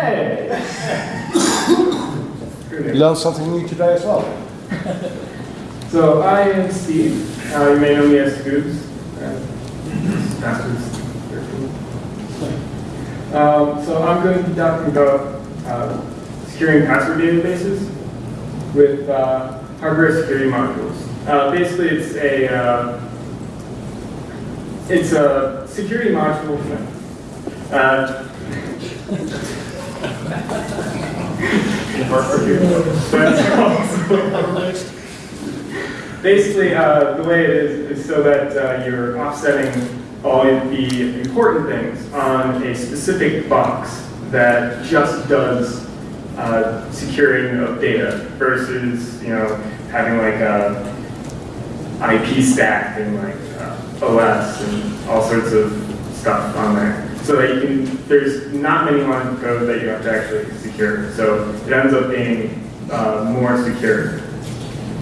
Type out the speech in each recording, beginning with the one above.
Hey! You learned something new today as well. So I am Steve. Uh, you may know me as Scoops. Uh, Masters 13. Um, so I'm going to be talking about uh, securing password databases with uh, hardware security modules. Uh, basically, it's a uh, it's a security module. Basically, uh, the way it is is so that uh, you're offsetting all the important things on a specific box that just does uh, securing of data versus, you know, having like a IP stack and like uh, OS and all sorts of stuff on there. So that you can, there's not many lines of code that you have to actually secure. So it ends up being uh, more secure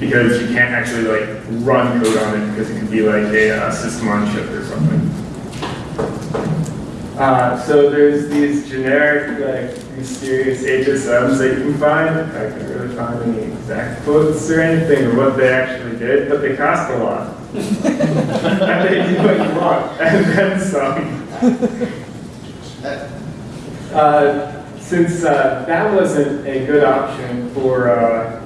because you can't actually like run code on it because it could be like a uh, system on chip or something. Uh, so there's these generic, like, mysterious HSMs that you can find. I couldn't really find any exact quotes or anything or what they actually did, but they cost a lot. and they do what you want, and then some. Uh, since uh, that wasn't a good option for uh,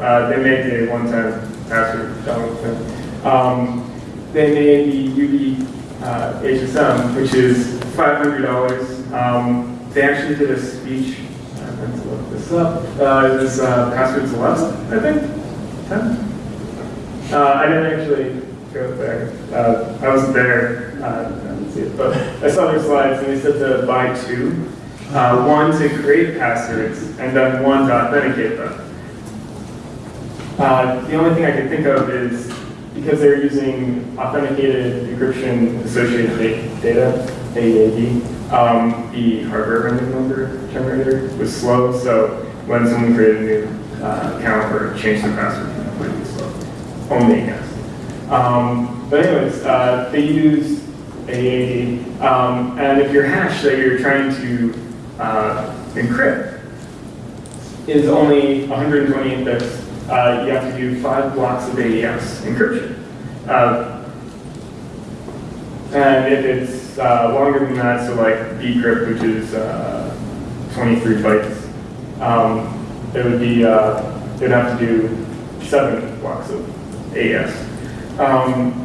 uh, they made a one-time password thing. Um, they made the Yubi uh, HSM, which is $500. Um, they actually did a speech. I meant to look this up. Uh, was uh, passwords 11, I think. 10. Uh, I didn't actually go there. Uh, I wasn't there. I see it, but I saw their slides, and they said to buy two. Uh, one to create passwords, and then one to authenticate them. Uh, the only thing I can think of is because they're using authenticated encryption associated data, AED, um, the hardware random number generator was slow, so when someone created a new uh, account or changed their password, it might be slow. Only a guess. Um, but anyways, uh, they use AED, um, and if your hash that you're trying to uh, encrypt is only 128 bits uh, you have to do five blocks of AES encryption. Uh, and if it's uh, longer than that, so like bcrypt, which is uh, 23 bytes, um, it would be, uh, it would have to do seven blocks of AES. Um,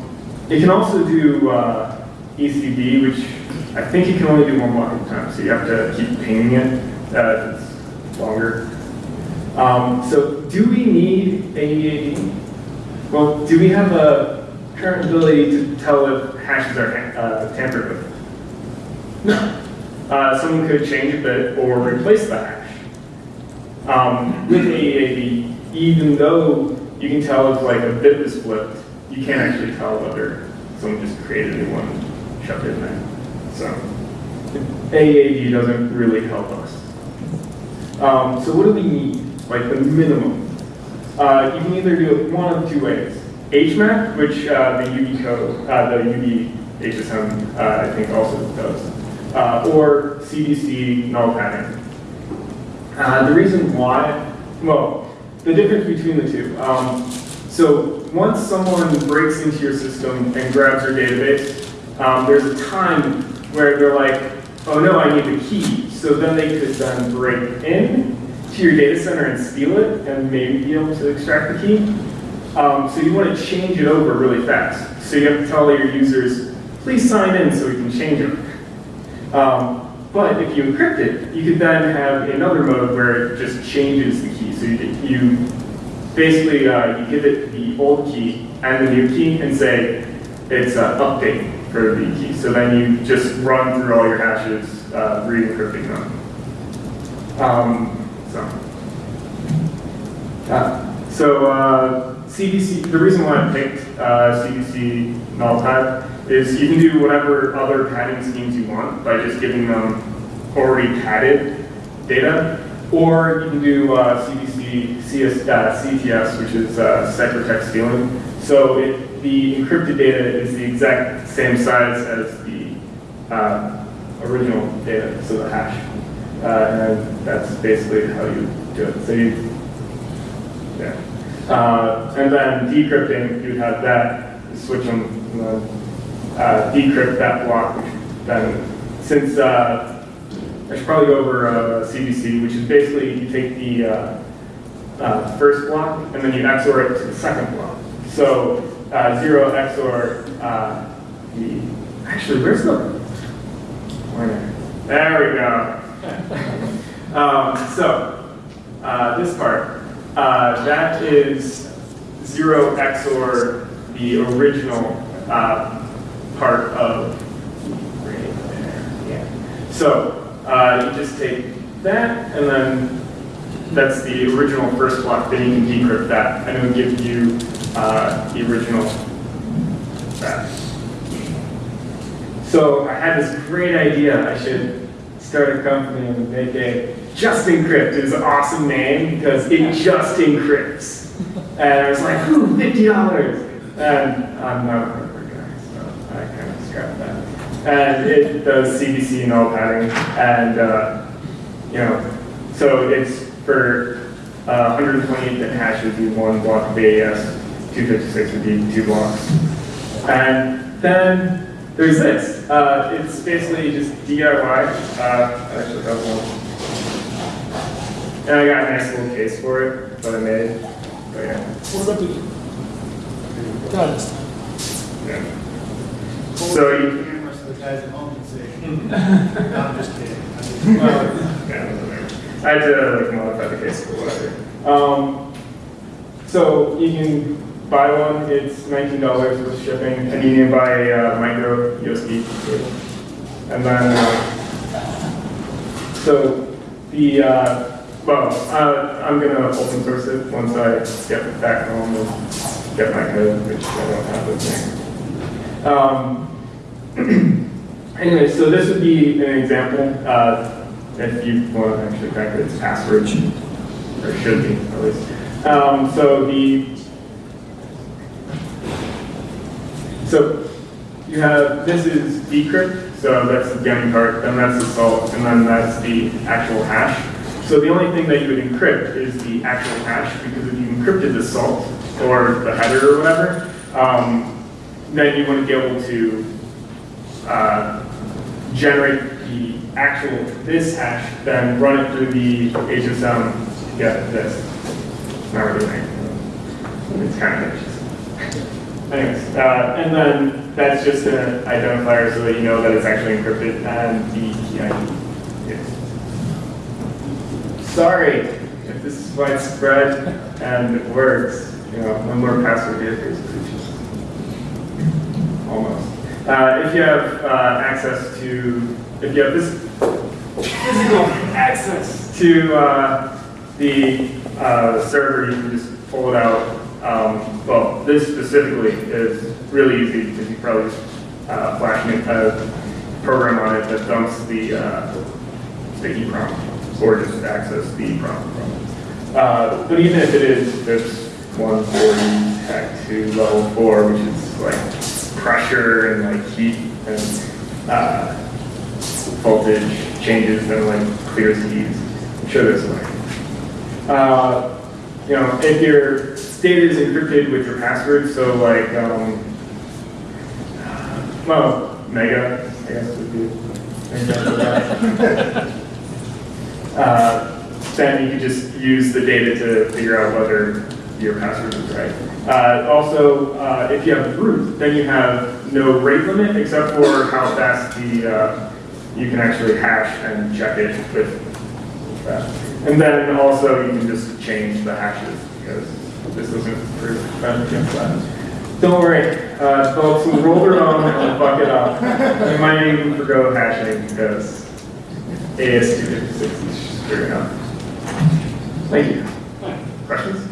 it can also do uh, ECB, which I think you can only do one block at a time, so you have to keep pinging it if it's longer. Um, so do we need AEAD? Well, do we have a current ability to tell if hashes are uh, tampered with? No. Uh, someone could change a bit or replace the hash. Um, with AEAD, even though you can tell if like a bit was flipped, you can't actually tell whether someone just created a new one it in there. So AAD doesn't really help us. Um, so what do we need? like the minimum. Uh, you can either do it one of two ways. HMAC, which uh, the Yubico, uh, the Yubi HSM, uh, I think also does, uh, or CBC null padding. Uh, the reason why, well, the difference between the two. Um, so once someone breaks into your system and grabs your database, um, there's a time where they're like, oh no, I need the key. So then they could then break in to your data center and steal it and maybe be able to extract the key. Um, so you want to change it over really fast. So you have to tell your users, please sign in so we can change it. Um, but if you encrypt it, you could then have another mode where it just changes the key. So you, you basically uh, you give it the old key and the new key and say it's an update for the key. So then you just run through all your hashes, uh, re-encrypting them. Um, so, uh, so uh, CBC, the reason why I picked uh, CBC null type is you can do whatever other padding schemes you want by just giving them already padded data, or you can do uh, CBC CS, uh, CTS, which is uh, stealing. So it, the encrypted data is the exact same size as the uh, original data, so the hash. Uh, and that's basically how you do it. So you, yeah. Uh, and then decrypting, you'd have that, switch them, uh, decrypt that block, which then, since, I should probably go over uh, CBC, which is basically you take the uh, uh, first block and then you XOR it to the second block. So uh, zero XOR uh, the, actually, where's the, there we go. um, so uh, this part, uh, that is zero XOR the original uh, part of right there. Yeah. So uh, just take that, and then that's the original first block. Then you can decrypt that, and it will give you uh, the original that. So I had this great idea. I should start a company and make a Just Encrypt is an awesome name because it just encrypts. And I was like, ooh, fifty dollars. And I'm not a hardware guy, so I kind of scrapped that. And it does CBC null padding, and uh, you know, so it's for uh, 128 bit hashes, be one block of AES, 256 would be two blocks. And then there's this. Uh, it's basically just DIY. Uh, I actually have one. And I got a nice little case for it that I made. But yeah. What about the, got it. yeah. So you, Cameras for the guys at home can see. No, I'm just kidding. I'm just- yeah. I had to like modify the case or whatever. Um, so you can buy one. It's nineteen dollars with shipping, and you can buy a uh, micro USB. cable. And then, uh, so the uh, well, uh, I'm gonna open source it once I get back home and get my code, which I don't have with me. Um, Anyway, so this would be an example, uh, if you want to actually crack it, it's password, or should be, at least. Um, so the, so you have, this is decrypt, so that's the gaming part, then that's the salt, and then that's the actual hash. So the only thing that you would encrypt is the actual hash, because if you encrypted the salt, or the header or whatever, um, then you wouldn't be able to uh, generate the actual this hash, then run it through the HSM to get this. Not really. It's kind of anxious. Anyways, uh, and then that's just an identifier so that you know that it's actually encrypted and the key ID. Sorry if this is widespread and it works. You know, no more password differs. Uh, if you have uh, access to, if you have this physical access to uh, the uh, server, you can just pull it out. Um, well, this specifically is really easy because you probably just uh, flash a program on it that dumps the uh, the EEPROM or just access the EEPROM from. Uh, but even if it is this 140 tech to level 4, which is like pressure and like heat and uh, voltage changes and like clears keys. I'm sure there's a way. Uh, you know, if your data is encrypted with your password, so like, um, well, mega, I guess would be an example of that. Uh, then you can just use the data to figure out whether your password is right. Uh, also, uh, if you have root, then you have no rate limit except for how fast the uh, you can actually hash and check it with that. And then also you can just change the hashes because this doesn't prove against that. Don't worry, uh, folks, we'll roll their own and fuck it up. We might even forgo hashing because AS256 is screwing up. Thank you. Questions?